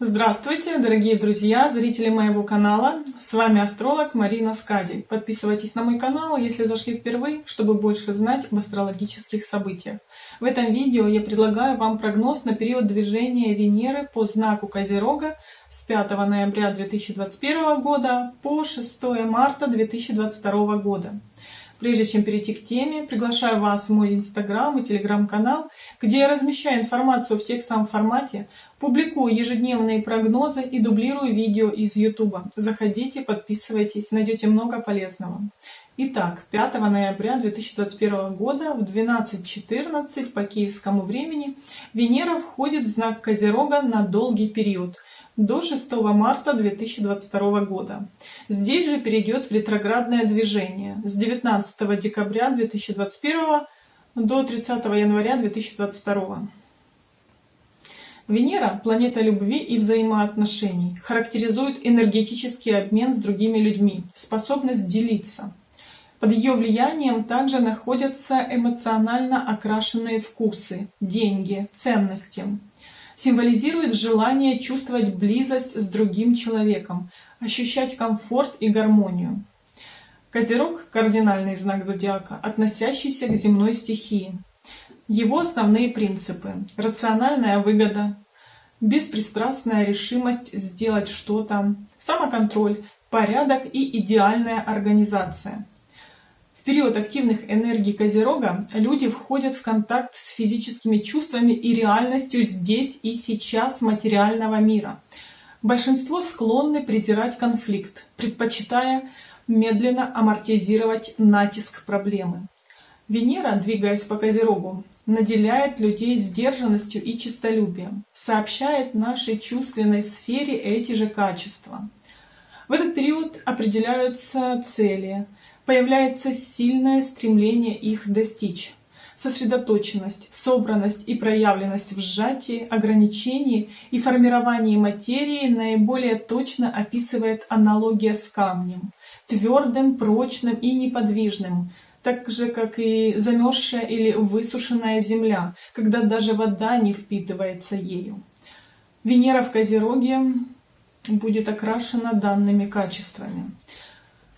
Здравствуйте, дорогие друзья, зрители моего канала. С вами астролог Марина Скади. Подписывайтесь на мой канал, если зашли впервые, чтобы больше знать об астрологических событиях. В этом видео я предлагаю вам прогноз на период движения Венеры по знаку Козерога с 5 ноября 2021 года по 6 марта 2022 года. Прежде чем перейти к теме, приглашаю вас в мой инстаграм и телеграм-канал, где я размещаю информацию в текстовом формате, публикую ежедневные прогнозы и дублирую видео из ютуба. Заходите, подписывайтесь, найдете много полезного. Итак, 5 ноября 2021 года в 12.14 по киевскому времени Венера входит в знак Козерога на долгий период – до 6 марта 2022 года. Здесь же перейдет в ретроградное движение с 19 декабря 2021 до 30 января 2022. Венера, планета любви и взаимоотношений, характеризует энергетический обмен с другими людьми, способность делиться. Под ее влиянием также находятся эмоционально окрашенные вкусы, деньги, ценности символизирует желание чувствовать близость с другим человеком, ощущать комфорт и гармонию. Козерог – кардинальный знак зодиака, относящийся к земной стихии. Его основные принципы – рациональная выгода, беспристрастная решимость сделать что-то, самоконтроль, порядок и идеальная организация – период активных энергий Козерога люди входят в контакт с физическими чувствами и реальностью здесь и сейчас материального мира. Большинство склонны презирать конфликт, предпочитая медленно амортизировать натиск проблемы. Венера, двигаясь по Козерогу, наделяет людей сдержанностью и честолюбием, сообщает нашей чувственной сфере эти же качества. В этот период определяются цели – появляется сильное стремление их достичь. Сосредоточенность, собранность и проявленность в сжатии, ограничении и формировании материи наиболее точно описывает аналогия с камнем, твердым, прочным и неподвижным, так же, как и замерзшая или высушенная земля, когда даже вода не впитывается ею. Венера в Козероге будет окрашена данными качествами.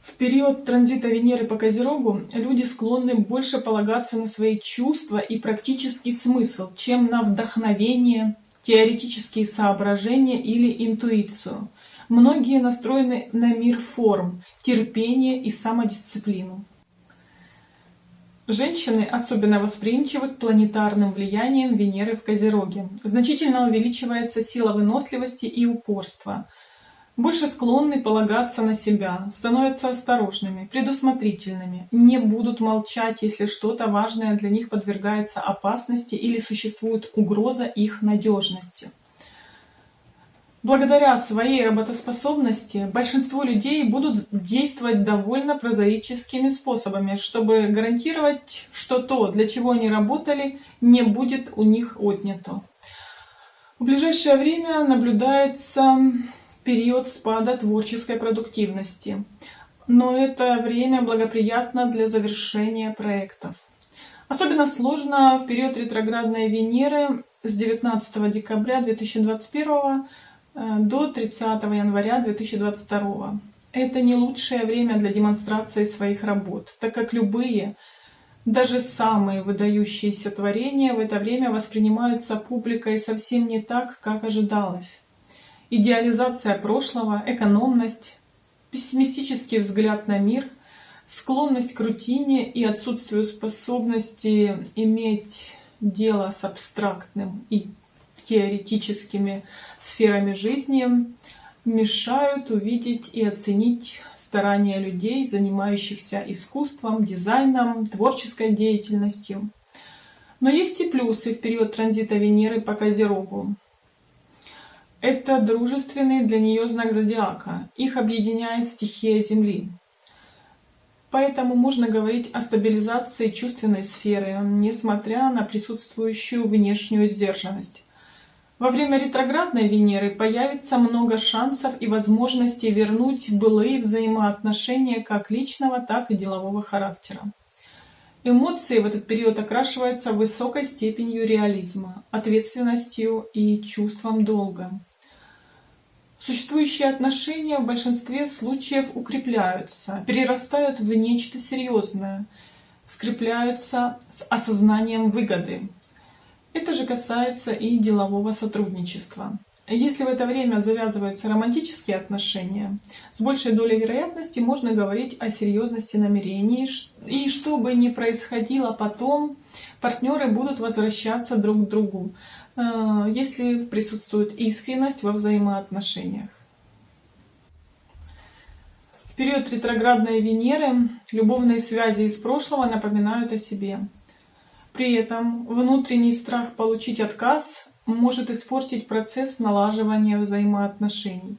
В период транзита Венеры по Козерогу люди склонны больше полагаться на свои чувства и практический смысл, чем на вдохновение, теоретические соображения или интуицию. Многие настроены на мир форм, терпение и самодисциплину. Женщины особенно восприимчивы к планетарным влияниям Венеры в Козероге. Значительно увеличивается сила выносливости и упорства – больше склонны полагаться на себя, становятся осторожными, предусмотрительными, не будут молчать, если что-то важное для них подвергается опасности или существует угроза их надежности. Благодаря своей работоспособности большинство людей будут действовать довольно прозаическими способами, чтобы гарантировать, что то, для чего они работали, не будет у них отнято. В ближайшее время наблюдается период спада творческой продуктивности, но это время благоприятно для завершения проектов. Особенно сложно в период ретроградной Венеры с 19 декабря 2021 э, до 30 января 2022. Это не лучшее время для демонстрации своих работ, так как любые, даже самые выдающиеся творения в это время воспринимаются публикой совсем не так, как ожидалось идеализация прошлого, экономность, пессимистический взгляд на мир, склонность к рутине и отсутствию способности иметь дело с абстрактным и теоретическими сферами жизни мешают увидеть и оценить старания людей, занимающихся искусством, дизайном, творческой деятельностью. Но есть и плюсы в период транзита Венеры по Козерогу. Это дружественный для нее знак зодиака. Их объединяет стихия Земли. Поэтому можно говорить о стабилизации чувственной сферы, несмотря на присутствующую внешнюю сдержанность. Во время ретроградной Венеры появится много шансов и возможностей вернуть былые взаимоотношения как личного, так и делового характера. Эмоции в этот период окрашиваются высокой степенью реализма, ответственностью и чувством долга. Существующие отношения в большинстве случаев укрепляются, перерастают в нечто серьезное, скрепляются с осознанием выгоды. Это же касается и делового сотрудничества. Если в это время завязываются романтические отношения, с большей долей вероятности можно говорить о серьезности намерений, и что бы ни происходило потом, партнеры будут возвращаться друг к другу, если присутствует искренность во взаимоотношениях. В период ретроградной Венеры любовные связи из прошлого напоминают о себе. При этом внутренний страх получить отказ может испортить процесс налаживания взаимоотношений.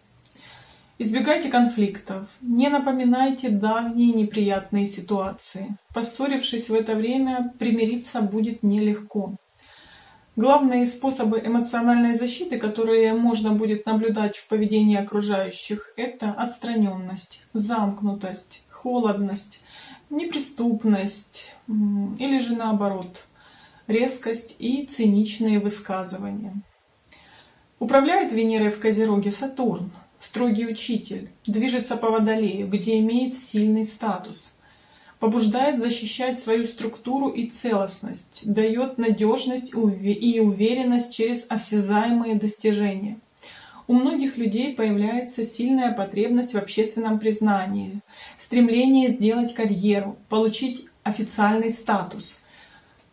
Избегайте конфликтов, не напоминайте давние неприятные ситуации. Поссорившись в это время, примириться будет нелегко. Главные способы эмоциональной защиты, которые можно будет наблюдать в поведении окружающих, это отстраненность, замкнутость, холодность, неприступность или же наоборот – резкость и циничные высказывания. Управляет Венерой в Козероге Сатурн, строгий учитель, движется по Водолею, где имеет сильный статус, побуждает защищать свою структуру и целостность, дает надежность и уверенность через осязаемые достижения. У многих людей появляется сильная потребность в общественном признании, стремление сделать карьеру, получить официальный статус –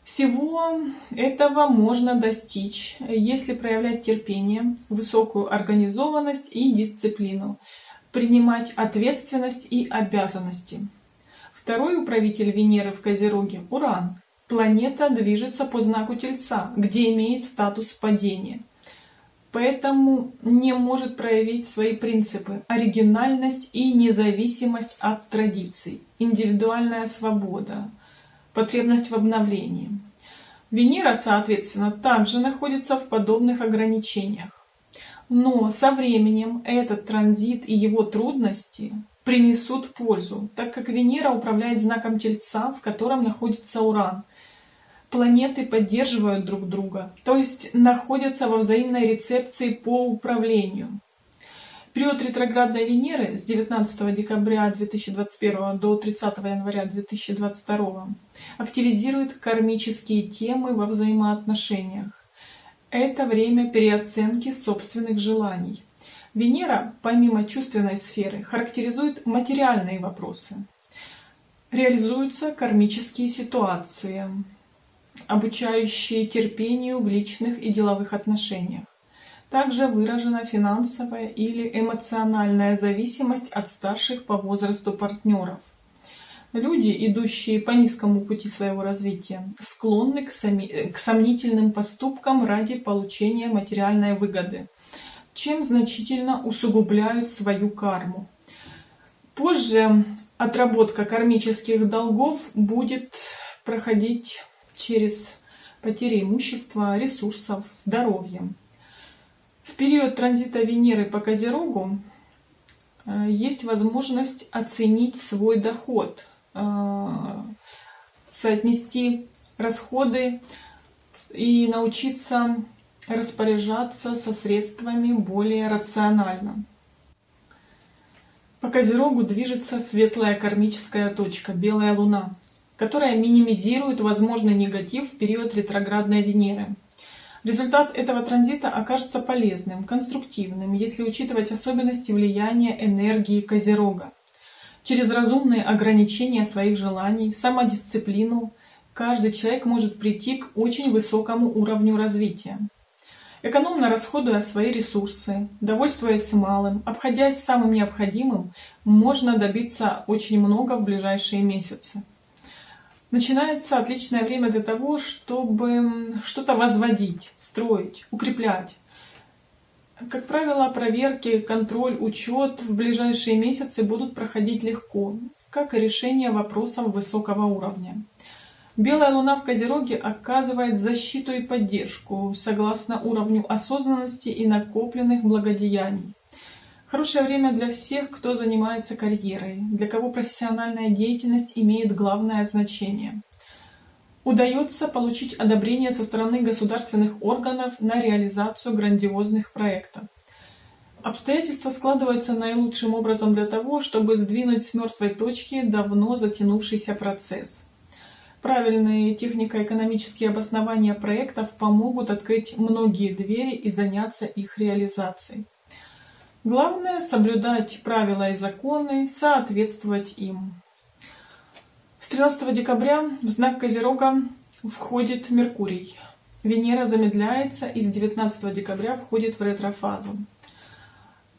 всего этого можно достичь, если проявлять терпение, высокую организованность и дисциплину, принимать ответственность и обязанности. Второй управитель Венеры в Козероге – Уран. Планета движется по знаку Тельца, где имеет статус падения. Поэтому не может проявить свои принципы, оригинальность и независимость от традиций, индивидуальная свобода, потребность в обновлении. Венера, соответственно, также находится в подобных ограничениях. Но со временем этот транзит и его трудности принесут пользу, так как Венера управляет знаком Тельца, в котором находится Уран. Планеты поддерживают друг друга, то есть находятся во взаимной рецепции по управлению. Период ретроградной Венеры с 19 декабря 2021 до 30 января 2022 активизирует кармические темы во взаимоотношениях. Это время переоценки собственных желаний. Венера, помимо чувственной сферы, характеризует материальные вопросы. Реализуются кармические ситуации, обучающие терпению в личных и деловых отношениях. Также выражена финансовая или эмоциональная зависимость от старших по возрасту партнеров. Люди, идущие по низкому пути своего развития, склонны к, сами, к сомнительным поступкам ради получения материальной выгоды, чем значительно усугубляют свою карму. Позже отработка кармических долгов будет проходить через потери имущества, ресурсов, здоровья. В период транзита Венеры по Козерогу э, есть возможность оценить свой доход, э, соотнести расходы и научиться распоряжаться со средствами более рационально. По Козерогу движется светлая кармическая точка, белая луна, которая минимизирует возможный негатив в период ретроградной Венеры. Результат этого транзита окажется полезным, конструктивным, если учитывать особенности влияния энергии Козерога. Через разумные ограничения своих желаний, самодисциплину, каждый человек может прийти к очень высокому уровню развития. Экономно расходуя свои ресурсы, довольствуясь малым, обходясь самым необходимым, можно добиться очень много в ближайшие месяцы начинается отличное время для того, чтобы что-то возводить, строить, укреплять. Как правило, проверки, контроль, учет в ближайшие месяцы будут проходить легко, как и решение вопросов высокого уровня. Белая луна в Козероге оказывает защиту и поддержку согласно уровню осознанности и накопленных благодеяний. Хорошее время для всех, кто занимается карьерой, для кого профессиональная деятельность имеет главное значение. Удается получить одобрение со стороны государственных органов на реализацию грандиозных проектов. Обстоятельства складываются наилучшим образом для того, чтобы сдвинуть с мертвой точки давно затянувшийся процесс. Правильные технико-экономические обоснования проектов помогут открыть многие двери и заняться их реализацией. Главное – соблюдать правила и законы, соответствовать им. С 13 декабря в знак Козерога входит Меркурий. Венера замедляется и с 19 декабря входит в ретрофазу.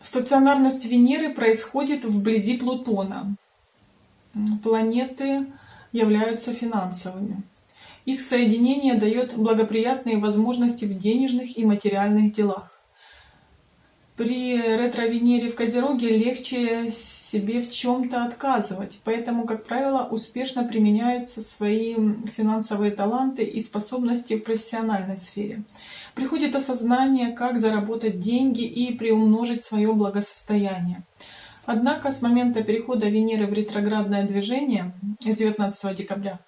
Стационарность Венеры происходит вблизи Плутона. Планеты являются финансовыми. Их соединение дает благоприятные возможности в денежных и материальных делах. При ретро-Венере в Козероге легче себе в чем-то отказывать, поэтому, как правило, успешно применяются свои финансовые таланты и способности в профессиональной сфере. Приходит осознание, как заработать деньги и приумножить свое благосостояние. Однако с момента перехода Венеры в ретроградное движение с 19 декабря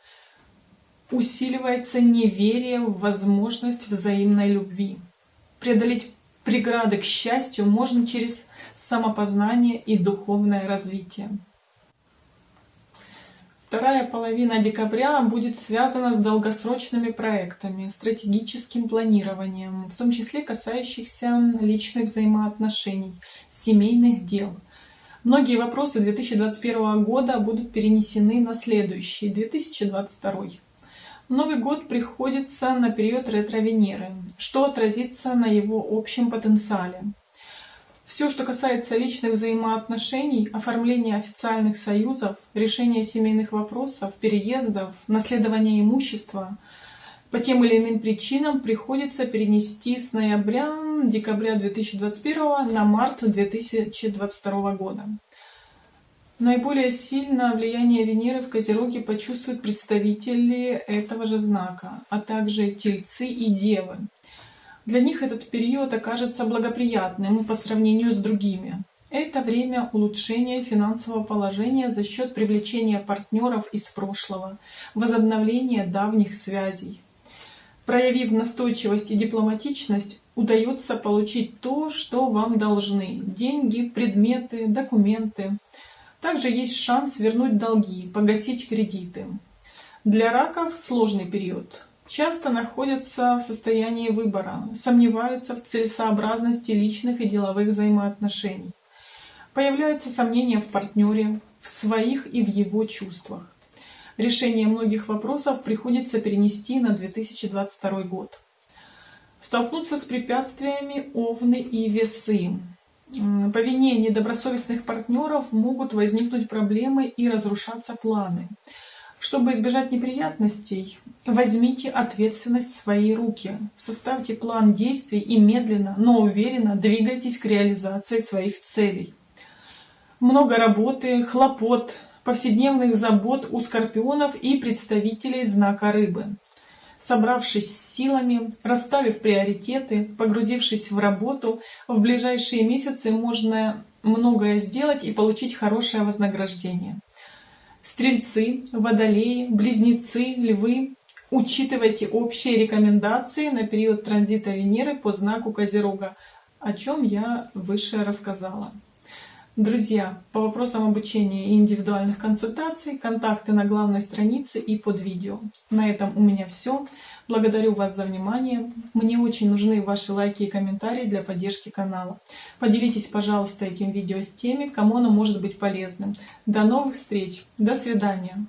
усиливается неверие в возможность взаимной любви. Преодолеть преграды к счастью можно через самопознание и духовное развитие. Вторая половина декабря будет связана с долгосрочными проектами, стратегическим планированием, в том числе касающихся личных взаимоотношений, семейных дел – Многие вопросы 2021 года будут перенесены на следующий, 2022. Новый год приходится на период ретро-Венеры, что отразится на его общем потенциале. Все, что касается личных взаимоотношений, оформления официальных союзов, решения семейных вопросов, переездов, наследования имущества – по тем или иным причинам приходится перенести с ноября-декабря 2021 на март 2022 года. Наиболее сильно влияние Венеры в Козероге почувствуют представители этого же знака, а также тельцы и девы. Для них этот период окажется благоприятным по сравнению с другими. Это время улучшения финансового положения за счет привлечения партнеров из прошлого, возобновления давних связей. Проявив настойчивость и дипломатичность, удается получить то, что вам должны – деньги, предметы, документы. Также есть шанс вернуть долги, погасить кредиты. Для раков сложный период. Часто находятся в состоянии выбора, сомневаются в целесообразности личных и деловых взаимоотношений. Появляются сомнения в партнере, в своих и в его чувствах. Решение многих вопросов приходится перенести на 2022 год. Столкнуться с препятствиями овны и весы. По вине недобросовестных партнеров могут возникнуть проблемы и разрушаться планы. Чтобы избежать неприятностей, возьмите ответственность в свои руки, составьте план действий и медленно, но уверенно двигайтесь к реализации своих целей. Много работы, хлопот, повседневных забот у скорпионов и представителей знака рыбы. Собравшись с силами, расставив приоритеты, погрузившись в работу, в ближайшие месяцы можно многое сделать и получить хорошее вознаграждение. Стрельцы, водолеи, близнецы, львы, учитывайте общие рекомендации на период транзита Венеры по знаку Козерога, о чем я выше рассказала. Друзья, по вопросам обучения и индивидуальных консультаций, контакты на главной странице и под видео. На этом у меня все. Благодарю вас за внимание. Мне очень нужны ваши лайки и комментарии для поддержки канала. Поделитесь, пожалуйста, этим видео с теми, кому оно может быть полезным. До новых встреч. До свидания.